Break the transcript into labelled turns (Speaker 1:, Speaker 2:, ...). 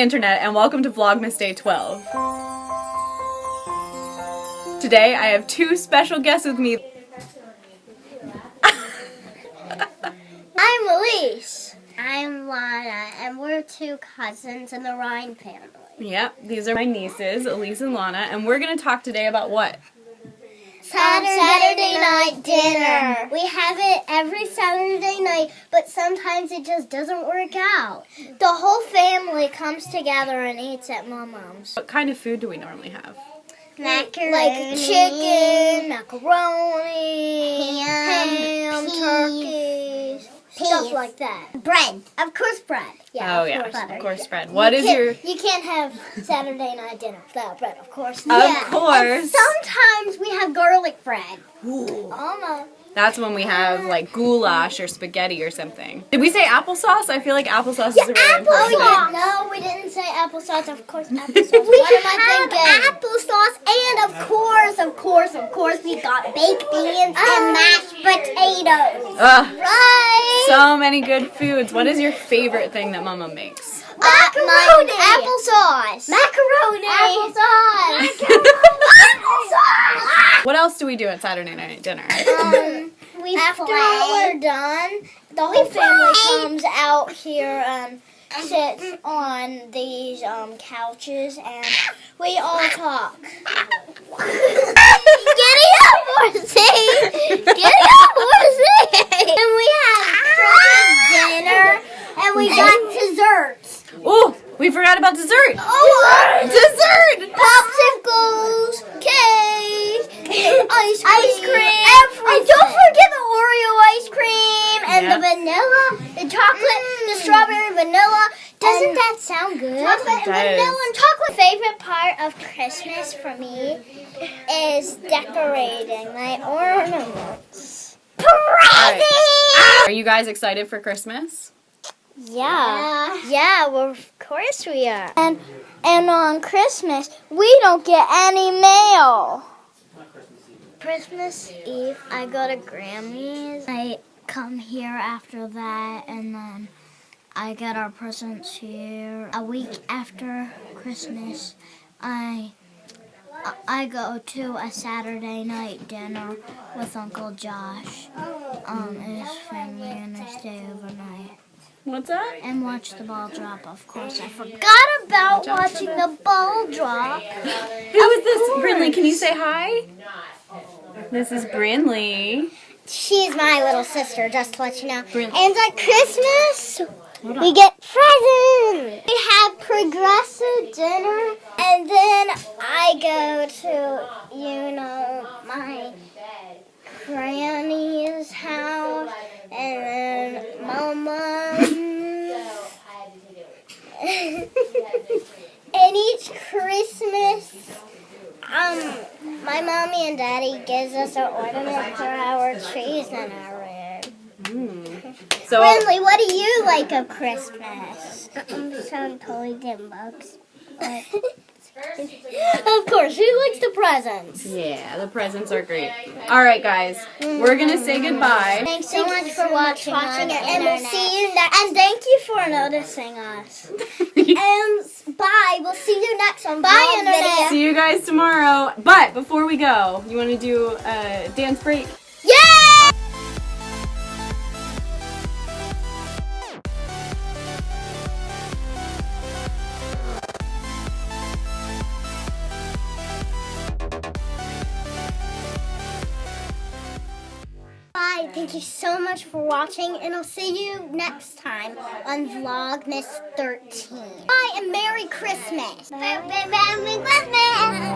Speaker 1: Internet, and welcome to Vlogmas Day 12. Today, I have two special guests with me.
Speaker 2: I'm Elise. I'm Lana, and we're two cousins in the Ryan family.
Speaker 1: Yep, these are my nieces, Elise and Lana, and we're going to talk today about what?
Speaker 2: Saturday, Saturday night dinner. We have it every Saturday night, but sometimes it just doesn't work out. The whole family comes together and eats at my mom's.
Speaker 1: What kind of food do we normally have?
Speaker 2: Macaroni, like chicken, macaroni, ham, ham turkey, stuff like that. Bread, of course, bread.
Speaker 1: Yeah, oh
Speaker 2: of
Speaker 1: yeah,
Speaker 2: course,
Speaker 1: of course, bread. What
Speaker 2: you
Speaker 1: is your?
Speaker 2: You can't have Saturday night dinner without bread, of course.
Speaker 1: Of
Speaker 2: yeah.
Speaker 1: course.
Speaker 2: And sometimes we have garlic bread. Ooh. Almost.
Speaker 1: That's when we have like goulash or spaghetti or something. Did we say applesauce? I feel like applesauce
Speaker 2: yeah,
Speaker 1: is a really
Speaker 2: applesauce.
Speaker 1: thing.
Speaker 2: Oh, no, we didn't say applesauce. Of course, applesauce. we what am I thinking? applesauce, and of course, of course, of course, we got baked beans and oh, mashed potatoes.
Speaker 1: Ugh,
Speaker 2: Right.
Speaker 1: so many good foods. What is your favorite thing that Mama makes?
Speaker 2: Uh, Macaroni. Applesauce. Macaroni. Applesauce. Applesauce.
Speaker 1: What else do we do at Saturday night dinner?
Speaker 2: Um, we After we're done, the whole family comes out here and sits on these um, couches and we all talk. Get up, Horsey! Get up, Horsey! And we have dinner and we got desserts.
Speaker 1: Oh, we forgot about dessert.
Speaker 2: Oh,
Speaker 1: Dessert!
Speaker 2: popsicles, cake, ice cream, ice cream. And don't forget the Oreo ice cream and
Speaker 1: Yeah.
Speaker 2: the vanilla, the chocolate, the mm. strawberry vanilla. Doesn't that sound good? Chocolate
Speaker 1: It
Speaker 2: and vanilla
Speaker 1: does.
Speaker 2: and chocolate. Favorite part of Christmas for me is decorating my ornaments.
Speaker 1: right. Are you guys excited for Christmas?
Speaker 2: Yeah. Yeah, well, of course we are. And and on Christmas, we don't get any mail. Christmas Eve, I go to Grammy's. I come here after that, and then I get our presents here. A week after Christmas, I I go to a Saturday night dinner with Uncle Josh um, and his family, and I stay overnight
Speaker 1: What's that?
Speaker 2: and watch the ball drop. Of course, I forgot about watching the ball drop.
Speaker 1: Who is this? Brinley, can you say hi? This is Brinley.
Speaker 2: She's my little sister, just to let you know.
Speaker 1: Brin-
Speaker 2: And at Christmas, we get presents. We have progressive dinner, and then I go to, you know, my granny's house, and then my mom's. and each Christmas, um, my mommy and daddy gives us an ornament for our trees in our room. Hmm.
Speaker 1: So,
Speaker 2: Brinley, what do you like of Christmas? Some toys and books. of course, who likes the presents?
Speaker 1: yeah, the presents are great. All right, guys, we're gonna say goodbye.
Speaker 2: Thanks so much for watching, it, and we'll see you next. And thank you for noticing us. and bye. We'll see you next one. Bye, internet.
Speaker 1: See you guys tomorrow. But before we go, you want to do a dance break?
Speaker 2: Yeah! Bye. Thank you so much for watching, and I'll see you next time on Vlogmas 13. Bye, and Merry Christmas. Merry Christmas.